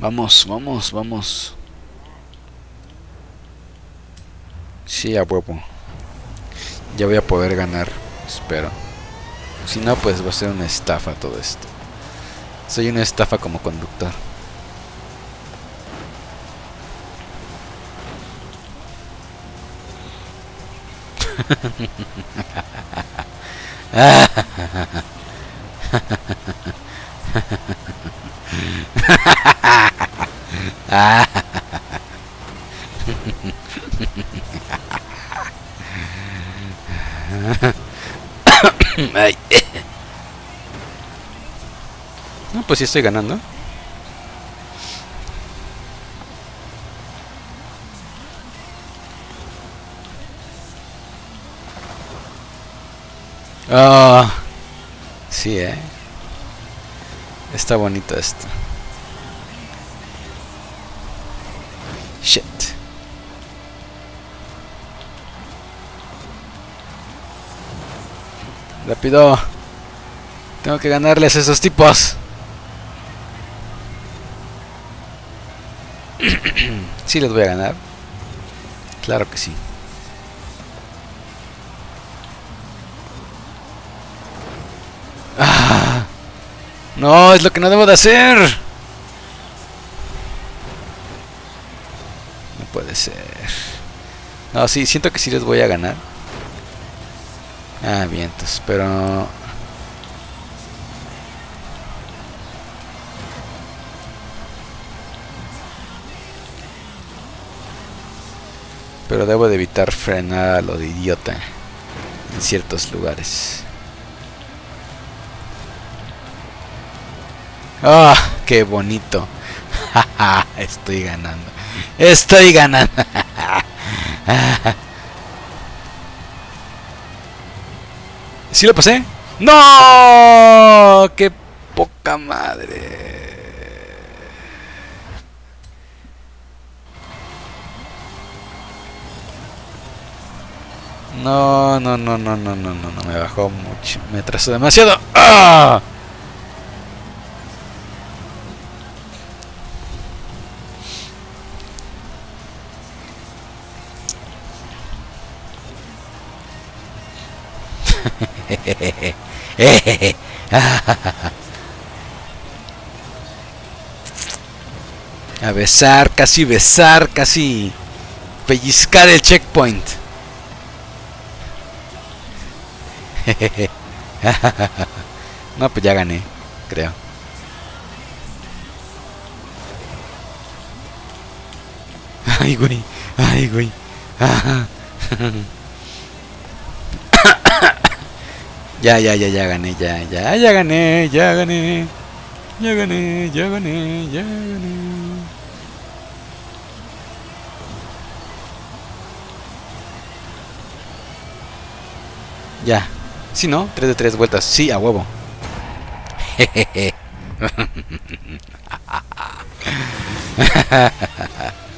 Vamos, vamos, vamos. Sí, a huevo. Ya voy a poder ganar, espero. Si no, pues va a ser una estafa todo esto. Soy una estafa como conductor. No, pues sí estoy ganando. Ah, sí, eh. Está bonito esto. Shit. Rápido. Tengo que ganarles a esos tipos. sí les voy a ganar. Claro que sí. No, es lo que no debo de hacer. No puede ser. No, sí, siento que sí les voy a ganar. Ah, vientos, pero... Pero debo de evitar frenar a lo de idiota en ciertos lugares. ¡Ah! ¡Qué bonito! Estoy ganando. Estoy ganando. ¿Sí lo pasé? ¡No! ¡Qué poca madre! No, no, no, no, no, no, no, no, me bajó mucho, me atrasó demasiado. ¡Ah! A besar, casi besar, casi pellizcar el checkpoint. no, pues ya gané, creo. Ay, güey. Ay, güey. Ya, ya, ya, ya gané, ya, ya, ya gané, ya gané. Ya gané, ya gané, ya gané. Ya. Si no, 3 de 3 vueltas. Sí, a huevo. Jejeje.